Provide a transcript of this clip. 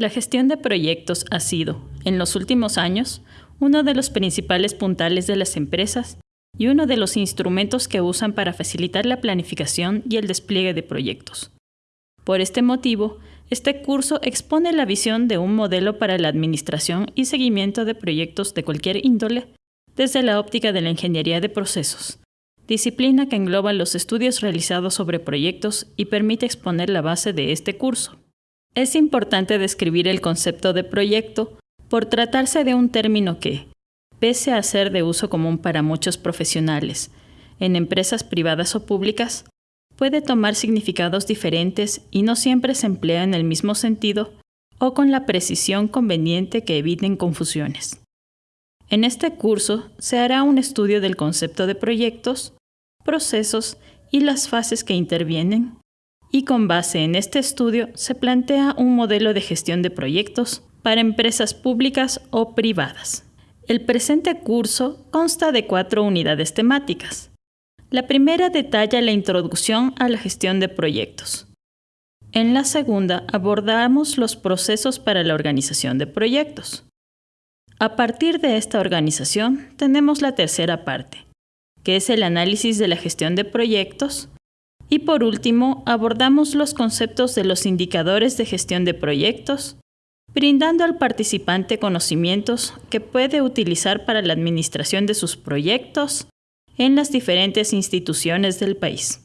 La gestión de proyectos ha sido, en los últimos años, uno de los principales puntales de las empresas y uno de los instrumentos que usan para facilitar la planificación y el despliegue de proyectos. Por este motivo, este curso expone la visión de un modelo para la administración y seguimiento de proyectos de cualquier índole desde la óptica de la ingeniería de procesos, disciplina que engloba los estudios realizados sobre proyectos y permite exponer la base de este curso. Es importante describir el concepto de proyecto por tratarse de un término que, pese a ser de uso común para muchos profesionales, en empresas privadas o públicas, puede tomar significados diferentes y no siempre se emplea en el mismo sentido o con la precisión conveniente que eviten confusiones. En este curso se hará un estudio del concepto de proyectos, procesos y las fases que intervienen y con base en este estudio se plantea un modelo de gestión de proyectos para empresas públicas o privadas. El presente curso consta de cuatro unidades temáticas. La primera detalla la introducción a la gestión de proyectos. En la segunda abordamos los procesos para la organización de proyectos. A partir de esta organización tenemos la tercera parte, que es el análisis de la gestión de proyectos, y por último, abordamos los conceptos de los indicadores de gestión de proyectos, brindando al participante conocimientos que puede utilizar para la administración de sus proyectos en las diferentes instituciones del país.